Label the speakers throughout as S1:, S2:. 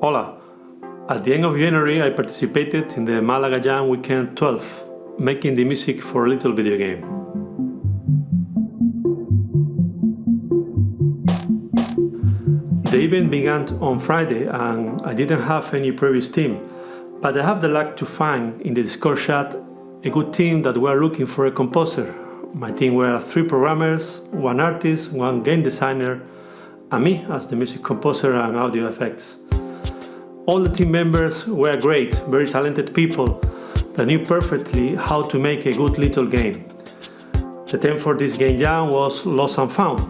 S1: Hola! At the end of January I participated in the Malaga Jam Weekend 12, making the music for a little video game. The event began on Friday and I didn't have any previous team, but I have the luck to find in the Discord chat a good team that were looking for a composer. My team were three programmers, one artist, one game designer, and me as the music composer and audio effects. All the team members were great, very talented people that knew perfectly how to make a good little game. The theme for this game jam was Lost and Found.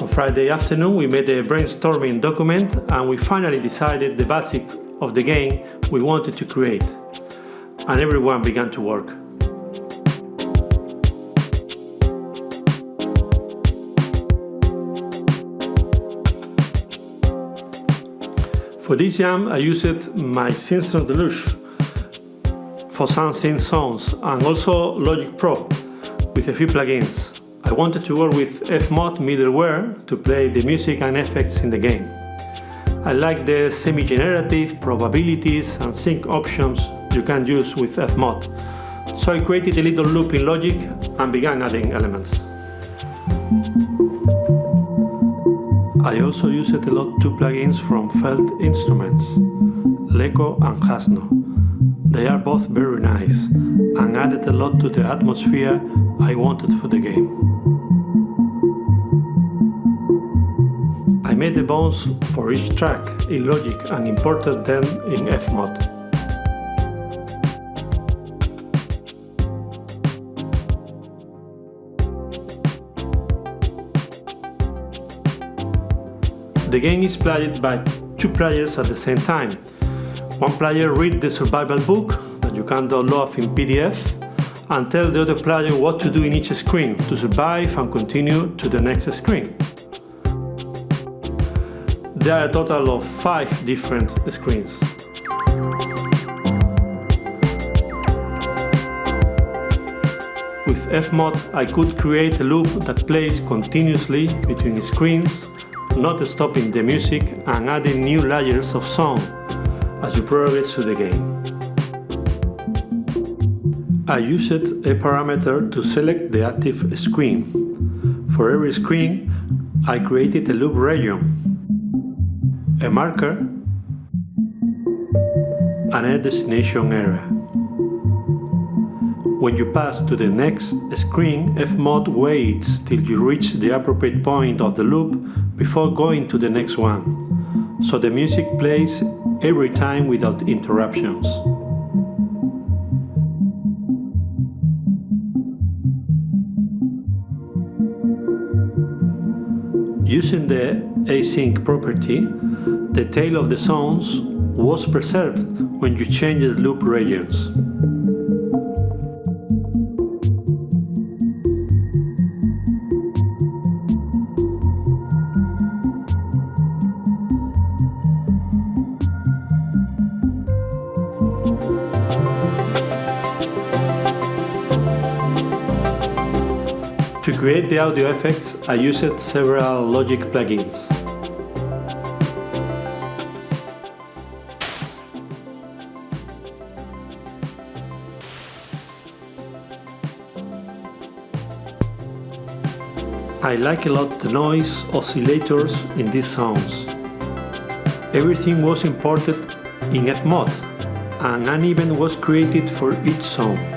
S1: On Friday afternoon we made a brainstorming document and we finally decided the basic of the game we wanted to create. And everyone began to work. For this jam I used my Synthron Deluxe for some synth sounds and also Logic Pro with a few plugins. I wanted to work with Fmod middleware to play the music and effects in the game. I like the semi-generative probabilities and sync options you can use with Fmod, so I created a little loop in Logic and began adding elements. I also used a lot two plugins from Felt Instruments, Leco and Hasno. They are both very nice and added a lot to the atmosphere I wanted for the game. I made the bones for each track in Logic and imported them in Fmod. The game is played by two players at the same time. One player reads the survival book that you can download in PDF and tell the other player what to do in each screen to survive and continue to the next screen. There are a total of five different screens. With Fmod I could create a loop that plays continuously between screens not stopping the music and adding new layers of sound as you progress through the game. I used a parameter to select the active screen. For every screen, I created a loop region, a marker, and a destination area. When you pass to the next screen, Fmod waits till you reach the appropriate point of the loop before going to the next one, so the music plays every time without interruptions. Using the async property, the tail of the sounds was preserved when you change the loop regions. To create the audio effects, I used several Logic plugins. I like a lot the noise oscillators in these sounds. Everything was imported in Fmod and an event was created for each sound.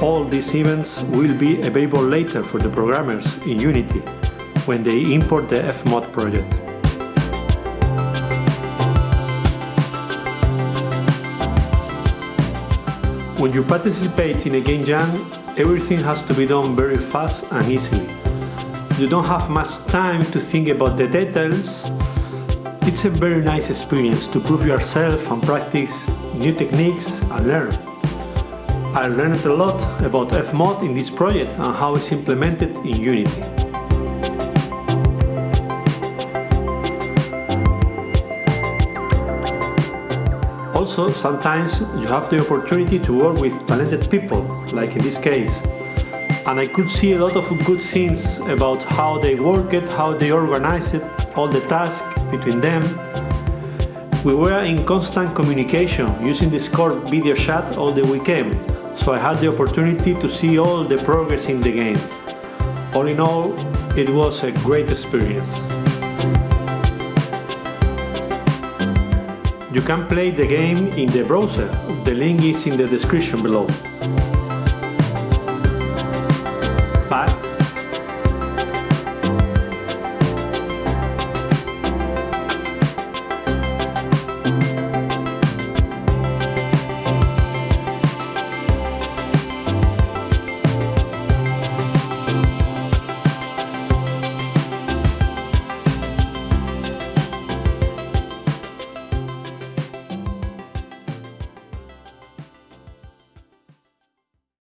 S1: All these events will be available later for the programmers in Unity when they import the Fmod project. When you participate in a game jam, everything has to be done very fast and easily. You don't have much time to think about the details. It's a very nice experience to prove yourself and practice new techniques and learn. I learned a lot about Fmod in this project and how it's implemented in Unity. Also, sometimes you have the opportunity to work with talented people, like in this case. And I could see a lot of good things about how they work it, how they organize it, all the tasks between them. We were in constant communication using Discord video chat all the weekend, so I had the opportunity to see all the progress in the game. All in all, it was a great experience. You can play the game in the browser, the link is in the description below.